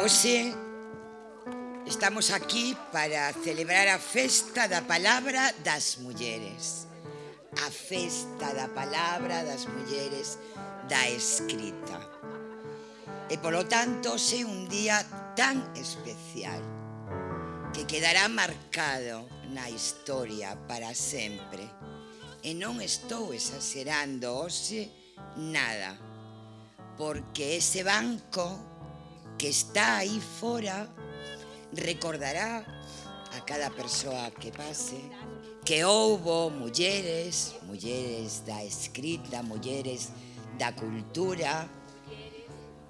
Oxe, estamos aquí para celebrar a Festa da Palabra das Mulleres. A Festa da Palabra das Mulleres da Escrita. E polo tanto, é un día tan especial que quedará marcado na historia para sempre. E non estou exagerando, hoxe nada, porque ese banco que está aí fora recordará a cada persoa que pase que houbo mulleres, mulleres da escrita, mulleres da cultura,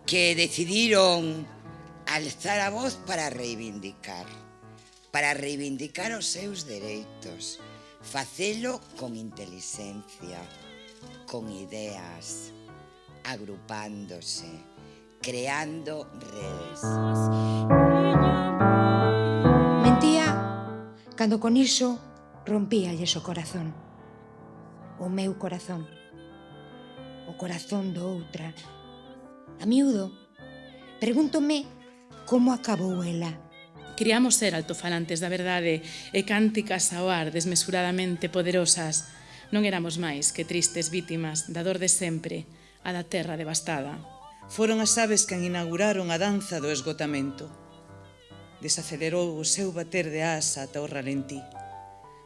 que decidiron alzar a voz para reivindicar, para reivindicar os seus dereitos, facelo con inteligencia, con ideas, agrupándose, creando redes. Mentía cando con iso rompíalles o corazón. O meu corazón. O corazón do outra. A miúdo, pregúntome como acabou ela. Criamos ser altofalantes da verdade e cánticas ao ar desmesuradamente poderosas. Non éramos máis que tristes vítimas da dor de sempre, a da terra devastada foron as aves que inauguraron a danza do esgotamento. Desacelerou o seu bater de asa ata o ralentí.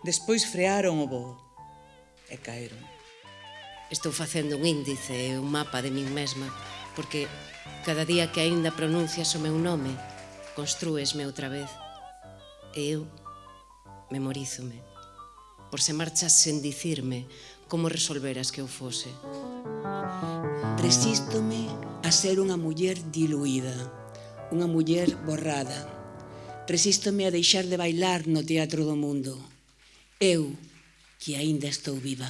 Despois frearon o voo e caeron. Estou facendo un índice, e un mapa de min mesma, porque cada día que aínda pronuncias o meu nome, construesme outra vez. E eu memorízome por se marcha sen dicirme como resolveras que eu fose. Resístome a ser unha muller diluída, unha muller borrada. Resístome a deixar de bailar no teatro do mundo. Eu, que aínda estou viva.